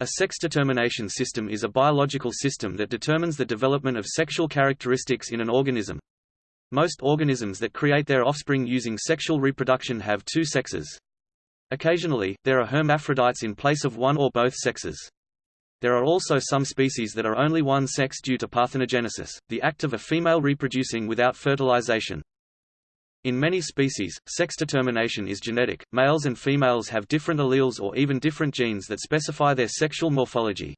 A sex determination system is a biological system that determines the development of sexual characteristics in an organism. Most organisms that create their offspring using sexual reproduction have two sexes. Occasionally, there are hermaphrodites in place of one or both sexes. There are also some species that are only one sex due to parthenogenesis, the act of a female reproducing without fertilization. In many species, sex determination is genetic. Males and females have different alleles or even different genes that specify their sexual morphology.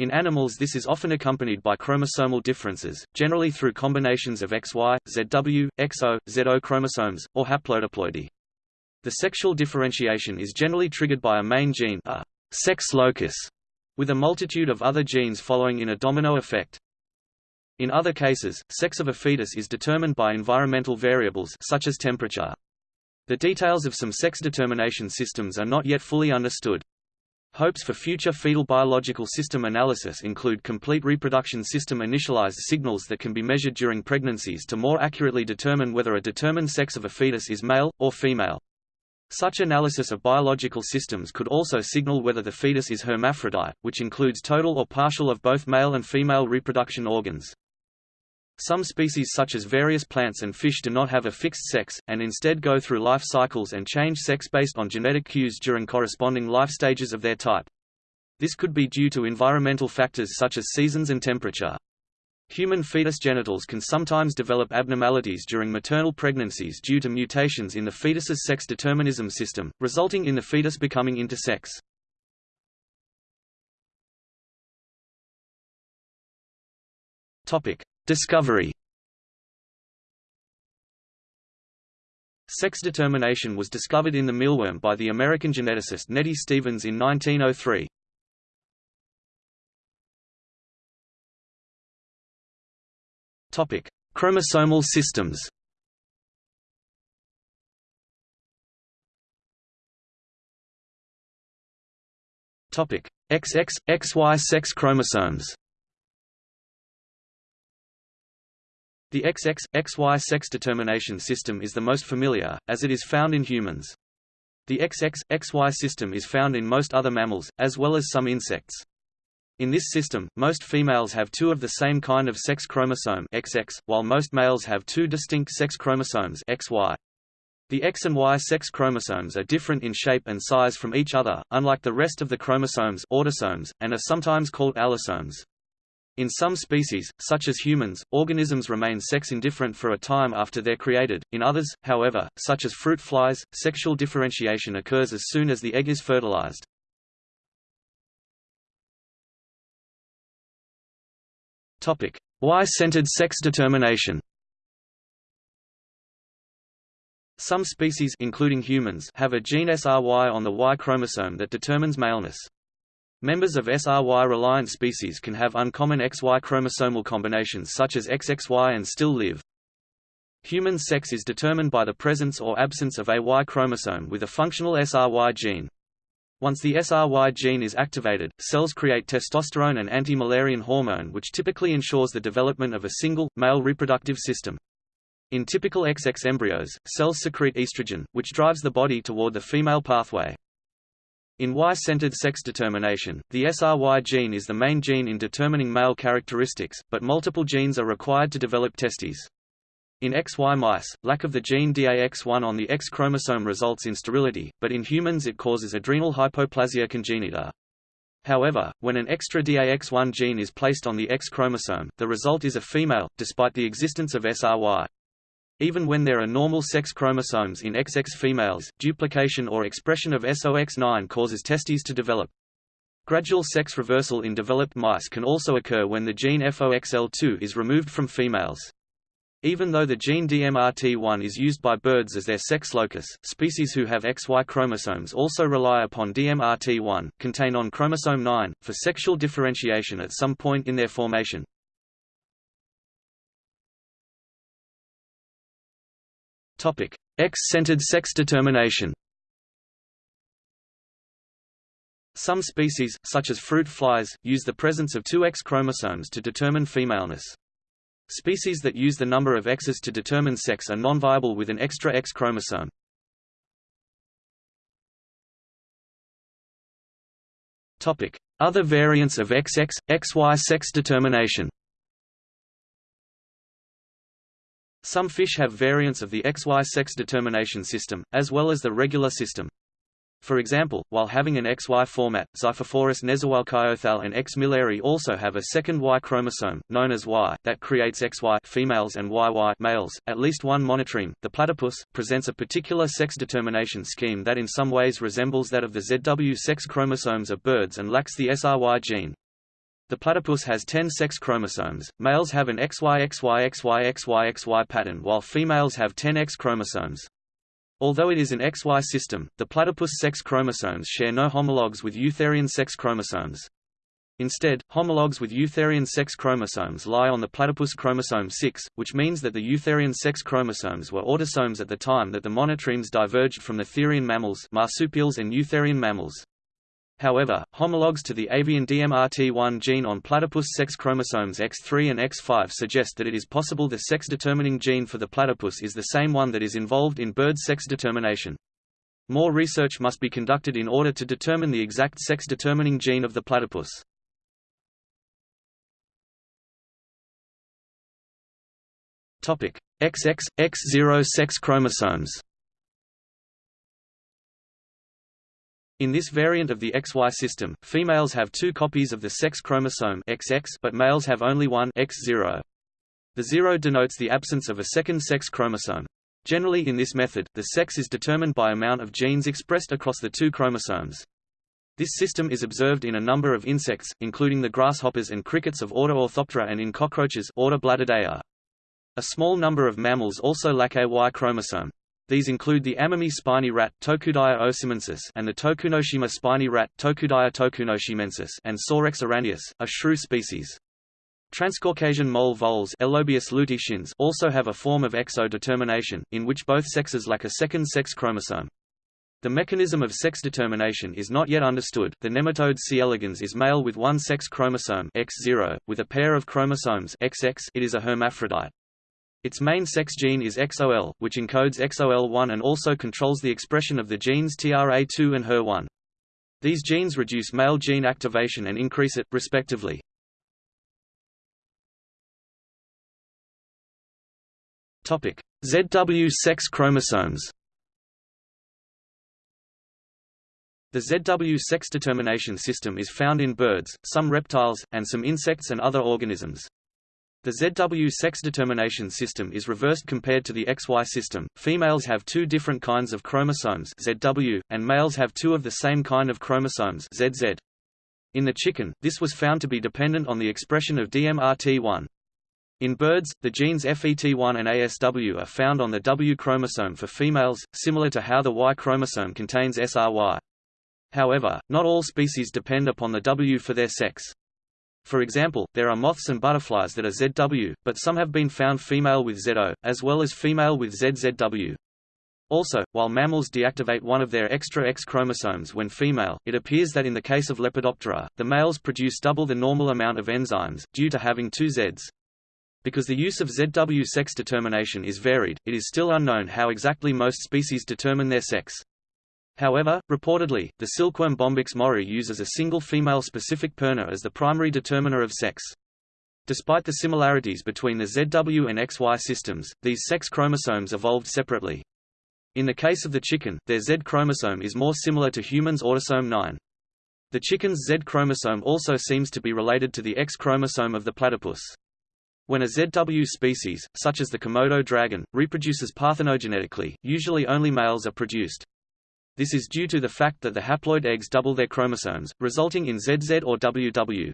In animals this is often accompanied by chromosomal differences, generally through combinations of XY, ZW, XO, ZO chromosomes, or haplodiploidy. The sexual differentiation is generally triggered by a main gene a sex locus, with a multitude of other genes following in a domino effect. In other cases, sex of a fetus is determined by environmental variables such as temperature. The details of some sex determination systems are not yet fully understood. Hopes for future fetal biological system analysis include complete reproduction system initialized signals that can be measured during pregnancies to more accurately determine whether a determined sex of a fetus is male, or female. Such analysis of biological systems could also signal whether the fetus is hermaphrodite, which includes total or partial of both male and female reproduction organs. Some species such as various plants and fish do not have a fixed sex, and instead go through life cycles and change sex based on genetic cues during corresponding life stages of their type. This could be due to environmental factors such as seasons and temperature. Human fetus genitals can sometimes develop abnormalities during maternal pregnancies due to mutations in the fetus's sex determinism system, resulting in the fetus becoming intersex. Topic: Discovery Sex determination was discovered in the mealworm by the American geneticist Nettie Stevens in 1903. Topic: Chromosomal systems. Topic: XX XY sex chromosomes. The XX, XY sex determination system is the most familiar, as it is found in humans. The XX, XY system is found in most other mammals, as well as some insects. In this system, most females have two of the same kind of sex chromosome XX, while most males have two distinct sex chromosomes XY. The X and Y sex chromosomes are different in shape and size from each other, unlike the rest of the chromosomes autosomes, and are sometimes called allosomes. In some species, such as humans, organisms remain sex-indifferent for a time after they're created. In others, however, such as fruit flies, sexual differentiation occurs as soon as the egg is fertilized. Topic: Y-centered sex determination. Some species including humans have a gene SRY on the Y chromosome that determines maleness. Members of SRY-reliant species can have uncommon XY chromosomal combinations such as XXY and still live. Human sex is determined by the presence or absence of a Y chromosome with a functional SRY gene. Once the SRY gene is activated, cells create testosterone and anti-Müllerian hormone which typically ensures the development of a single, male reproductive system. In typical XX embryos, cells secrete estrogen, which drives the body toward the female pathway. In Y-centered sex determination, the SRY gene is the main gene in determining male characteristics, but multiple genes are required to develop testes. In XY mice, lack of the gene DAX1 on the X chromosome results in sterility, but in humans it causes adrenal hypoplasia congenita. However, when an extra DAX1 gene is placed on the X chromosome, the result is a female, despite the existence of SRY. Even when there are normal sex chromosomes in XX females, duplication or expression of SOX9 causes testes to develop. Gradual sex reversal in developed mice can also occur when the gene FOXL2 is removed from females. Even though the gene DMRT1 is used by birds as their sex locus, species who have XY chromosomes also rely upon DMRT1, contained on chromosome 9, for sexual differentiation at some point in their formation. X-centered sex determination. Some species, such as fruit flies, use the presence of two X chromosomes to determine femaleness. Species that use the number of X's to determine sex are non-viable with an extra X chromosome. Topic: Other variants of XX, XY sex determination Some fish have variants of the XY sex determination system, as well as the regular system. For example, while having an XY format, Xiphophorus nezahualcoyotl and X. milleri also have a second Y chromosome, known as Y, that creates XY females and YY males. At least one monotreme, the platypus, presents a particular sex determination scheme that in some ways resembles that of the ZW sex chromosomes of birds and lacks the SRY gene. The platypus has 10 sex chromosomes. Males have an XY-XY-XY-XY-XY pattern while females have 10 X chromosomes. Although it is an XY system, the platypus sex chromosomes share no homologs with eutherian sex chromosomes. Instead, homologs with eutherian sex chromosomes lie on the platypus chromosome 6, which means that the eutherian sex chromosomes were autosomes at the time that the monotremes diverged from the therian mammals marsupials and eutherian mammals. However, homologs to the avian DMRT1 gene on platypus sex chromosomes X3 and X5 suggest that it is possible the sex-determining gene for the platypus is the same one that is involved in bird sex determination. More research must be conducted in order to determine the exact sex-determining gene of the platypus. XX, X0 sex chromosomes In this variant of the XY system, females have two copies of the sex chromosome XX but males have only one X0. The zero denotes the absence of a second sex chromosome. Generally in this method, the sex is determined by amount of genes expressed across the two chromosomes. This system is observed in a number of insects, including the grasshoppers and crickets of order Orthoptera and in cockroaches order. A small number of mammals also lack a Y chromosome. These include the Amami spiny rat Tokudaia osimensis and the Tokunoshima spiny rat Tokudaia tokunoshimensis and Sorex araneus, a shrew species. Transcaucasian mole voles Elobius also have a form of XO-determination, in which both sexes lack a second sex chromosome. The mechanism of sex determination is not yet understood. The nematode C. elegans is male with one sex chromosome X0, with a pair of chromosomes XX. It is a hermaphrodite. Its main sex gene is XOL, which encodes XOL1 and also controls the expression of the genes TRA2 and HER1. These genes reduce male gene activation and increase it, respectively. ZW sex chromosomes The ZW sex determination system is found in birds, some reptiles, and some insects and other organisms. The ZW sex determination system is reversed compared to the XY system. Females have two different kinds of chromosomes ZW, and males have two of the same kind of chromosomes ZZ. In the chicken, this was found to be dependent on the expression of DMRT1. In birds, the genes FET1 and ASW are found on the W chromosome for females, similar to how the Y chromosome contains SRY. However, not all species depend upon the W for their sex. For example, there are moths and butterflies that are ZW, but some have been found female with ZO, as well as female with ZZW. Also, while mammals deactivate one of their extra X chromosomes when female, it appears that in the case of Lepidoptera, the males produce double the normal amount of enzymes, due to having two Zs. Because the use of ZW sex determination is varied, it is still unknown how exactly most species determine their sex. However, reportedly, the silkworm Bombyx mori uses a single female-specific piRNA as the primary determiner of sex. Despite the similarities between the ZW and XY systems, these sex chromosomes evolved separately. In the case of the chicken, their Z chromosome is more similar to humans' autosome 9. The chicken's Z chromosome also seems to be related to the X chromosome of the platypus. When a ZW species, such as the Komodo dragon, reproduces parthenogenetically, usually only males are produced. This is due to the fact that the haploid eggs double their chromosomes, resulting in ZZ or WW.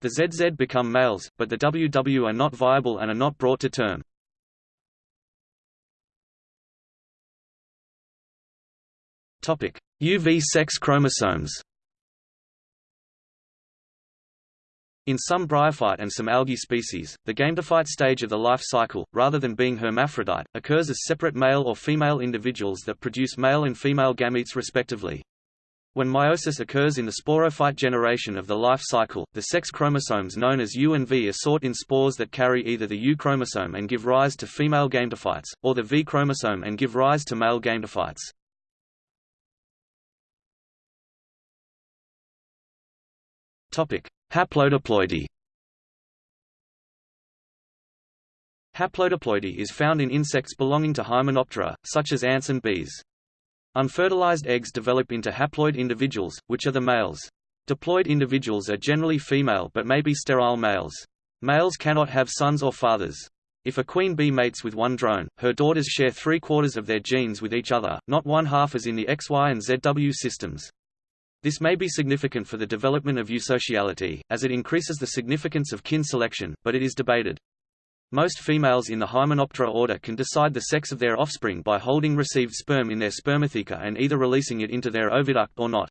The ZZ become males, but the WW are not viable and are not brought to term. UV sex chromosomes In some bryophyte and some algae species, the gametophyte stage of the life cycle, rather than being hermaphrodite, occurs as separate male or female individuals that produce male and female gametes respectively. When meiosis occurs in the sporophyte generation of the life cycle, the sex chromosomes known as U and V are sought in spores that carry either the U chromosome and give rise to female gametophytes, or the V chromosome and give rise to male gametophytes. Topic: Haplodiploidy. Haplodiploidy is found in insects belonging to Hymenoptera, such as ants and bees. Unfertilized eggs develop into haploid individuals, which are the males. Diploid individuals are generally female but may be sterile males. Males cannot have sons or fathers. If a queen bee mates with one drone, her daughters share three-quarters of their genes with each other, not one-half as in the XY and ZW systems. This may be significant for the development of eusociality, as it increases the significance of kin selection, but it is debated. Most females in the Hymenoptera order can decide the sex of their offspring by holding received sperm in their spermatheca and either releasing it into their oviduct or not.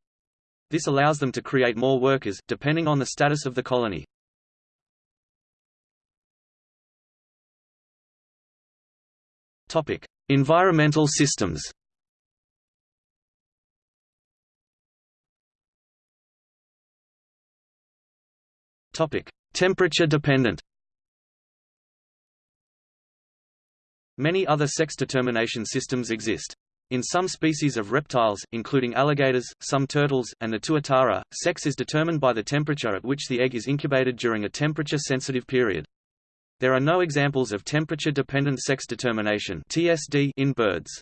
This allows them to create more workers, depending on the status of the colony. Topic: Environmental systems. Topic: Temperature dependent. Many other sex determination systems exist. In some species of reptiles, including alligators, some turtles, and the tuatara, sex is determined by the temperature at which the egg is incubated during a temperature-sensitive period. There are no examples of temperature-dependent sex determination (TSD) in birds.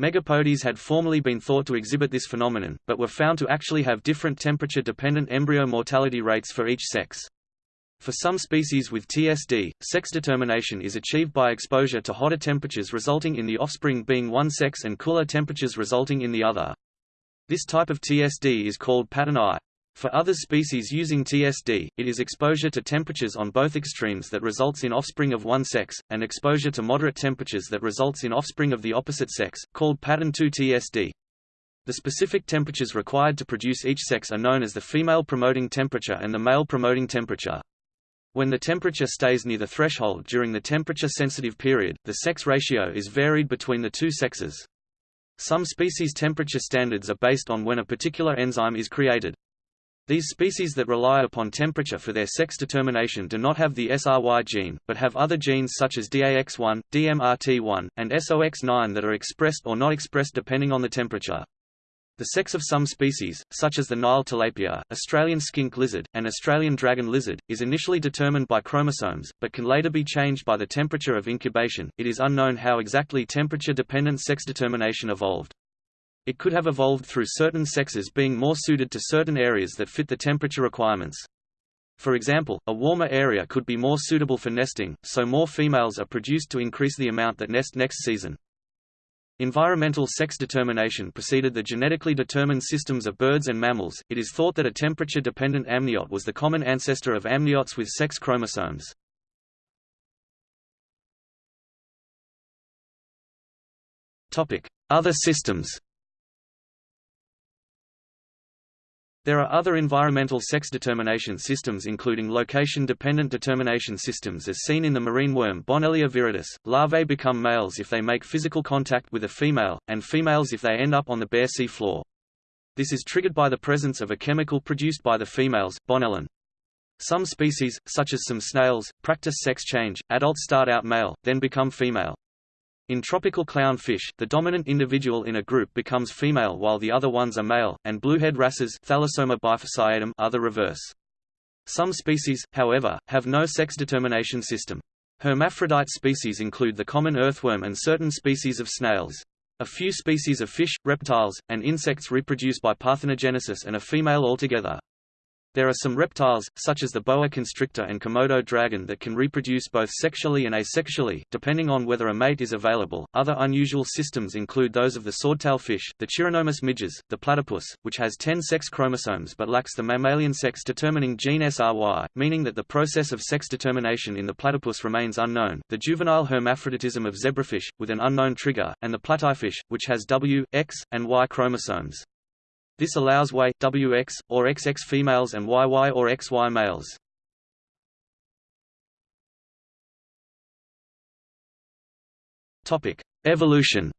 Megapodes had formerly been thought to exhibit this phenomenon, but were found to actually have different temperature-dependent embryo mortality rates for each sex. For some species with TSD, sex determination is achieved by exposure to hotter temperatures resulting in the offspring being one sex and cooler temperatures resulting in the other. This type of TSD is called pattern I. For other species using TSD, it is exposure to temperatures on both extremes that results in offspring of one sex, and exposure to moderate temperatures that results in offspring of the opposite sex, called pattern 2 TSD. The specific temperatures required to produce each sex are known as the female promoting temperature and the male promoting temperature. When the temperature stays near the threshold during the temperature-sensitive period, the sex ratio is varied between the two sexes. Some species temperature standards are based on when a particular enzyme is created. These species that rely upon temperature for their sex determination do not have the SRY gene, but have other genes such as DAX1, DMRT1, and SOX9 that are expressed or not expressed depending on the temperature. The sex of some species, such as the Nile tilapia, Australian skink lizard, and Australian dragon lizard, is initially determined by chromosomes, but can later be changed by the temperature of incubation. It is unknown how exactly temperature-dependent sex determination evolved. It could have evolved through certain sexes being more suited to certain areas that fit the temperature requirements. For example, a warmer area could be more suitable for nesting, so more females are produced to increase the amount that nest next season. Environmental sex determination preceded the genetically determined systems of birds and mammals. It is thought that a temperature-dependent amniote was the common ancestor of amniotes with sex chromosomes. Topic: Other systems. There are other environmental sex determination systems including location-dependent determination systems as seen in the marine worm Bonellia viridis. Larvae become males if they make physical contact with a female, and females if they end up on the bare sea floor. This is triggered by the presence of a chemical produced by the females, bonellin. Some species, such as some snails, practice sex change, adults start out male, then become female. In tropical clownfish, the dominant individual in a group becomes female while the other ones are male, and bluehead wrasses Thalassoma bifasciatum are the reverse. Some species, however, have no sex determination system. Hermaphrodite species include the common earthworm and certain species of snails. A few species of fish, reptiles, and insects reproduce by parthenogenesis and are female altogether. There are some reptiles, such as the boa constrictor and Komodo dragon that can reproduce both sexually and asexually, depending on whether a mate is available. Other unusual systems include those of the swordtail fish, the Chironomus midges, the platypus, which has 10 sex chromosomes but lacks the mammalian sex-determining gene SRY, meaning that the process of sex determination in the platypus remains unknown, the juvenile hermaphroditism of zebrafish, with an unknown trigger, and the platyfish, which has W, X, and Y chromosomes. This allows Y, WX, or XX females and YY or XY males. Topic: Evolution.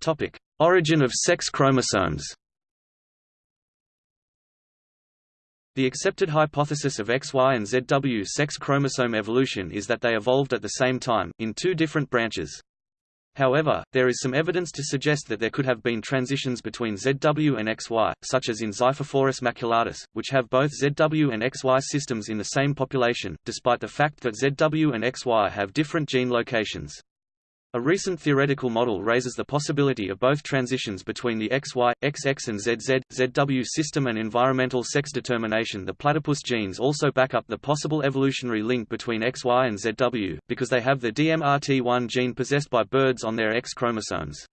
Topic: Origin of sex chromosomes. The accepted hypothesis of XY and ZW sex chromosome evolution is that they evolved at the same time, in two different branches. However, there is some evidence to suggest that there could have been transitions between ZW and XY, such as in Xiphophorus maculatus, which have both ZW and XY systems in the same population, despite the fact that ZW and XY have different gene locations. A recent theoretical model raises the possibility of both transitions between the XY, XX and ZZ, ZW system and environmental sex determination. The platypus genes also back up the possible evolutionary link between XY and ZW, because they have the DMRT1 gene possessed by birds on their X chromosomes.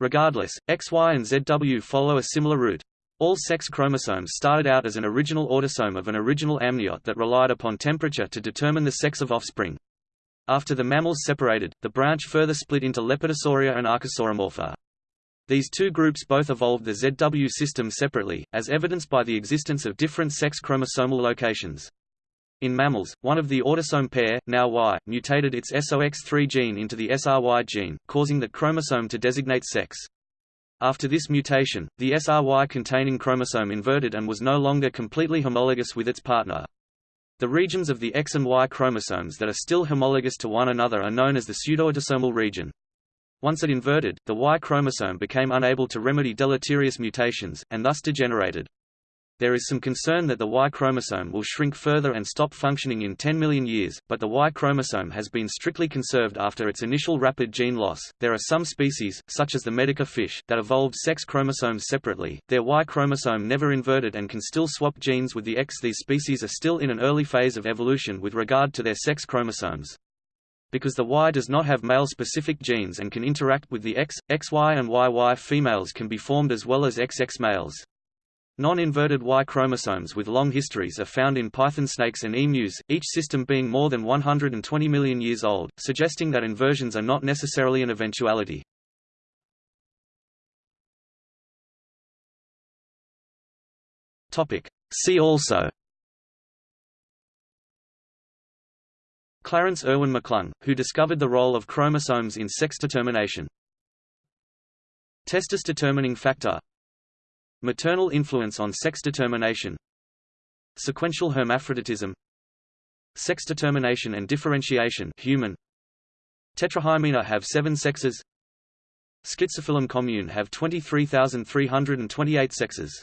Regardless, XY and ZW follow a similar route. All sex chromosomes started out as an original autosome of an original amniote that relied upon temperature to determine the sex of offspring. After the mammals separated, the branch further split into Lepidosauria and Archosauromorpha. These two groups both evolved the ZW system separately, as evidenced by the existence of different sex chromosomal locations. In mammals, one of the autosome pair, now Y, mutated its SOX3 gene into the SRY gene, causing the chromosome to designate sex. After this mutation, the SRY containing chromosome inverted and was no longer completely homologous with its partner. The regions of the X and Y chromosomes that are still homologous to one another are known as the pseudoautosomal region. Once it inverted, the Y chromosome became unable to remedy deleterious mutations, and thus degenerated. There is some concern that the Y chromosome will shrink further and stop functioning in 10 million years, but the Y chromosome has been strictly conserved after its initial rapid gene loss. There are some species, such as the medaka fish, that evolved sex chromosomes separately. Their Y chromosome never inverted and can still swap genes with the X. These species are still in an early phase of evolution with regard to their sex chromosomes. Because the Y does not have male-specific genes and can interact with the X, XY and YY females can be formed as well as XX males. Non-inverted Y chromosomes with long histories are found in python snakes and emus, each system being more than 120 million years old, suggesting that inversions are not necessarily an eventuality. See also Clarence Erwin McClung, who discovered the role of chromosomes in sex determination. Testis determining factor Maternal influence on sex determination Sequential hermaphroditism Sex determination and differentiation human Tetrahymena have seven sexes Schizophyllum commune have 23,328 sexes